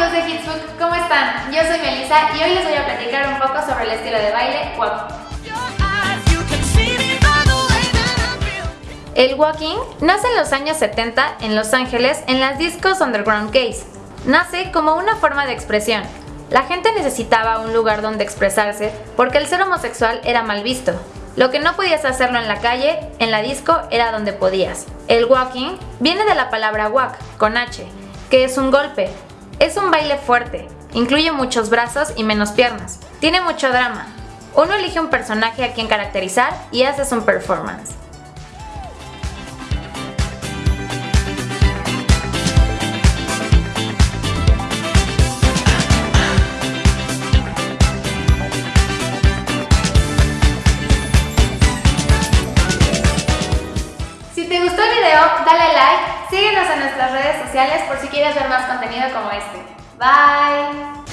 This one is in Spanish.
amigos de Hitsbook, ¿cómo están? Yo soy Melissa y hoy les voy a platicar un poco sobre el estilo de baile walking. El walking nace en los años 70 en Los Ángeles en las discos underground gays. Nace como una forma de expresión. La gente necesitaba un lugar donde expresarse porque el ser homosexual era mal visto. Lo que no podías hacerlo en la calle, en la disco era donde podías. El walking viene de la palabra walk, con H, que es un golpe. Es un baile fuerte, incluye muchos brazos y menos piernas. Tiene mucho drama. Uno elige un personaje a quien caracterizar y haces un performance. Dale like, síguenos en nuestras redes sociales por si quieres ver más contenido como este. Bye!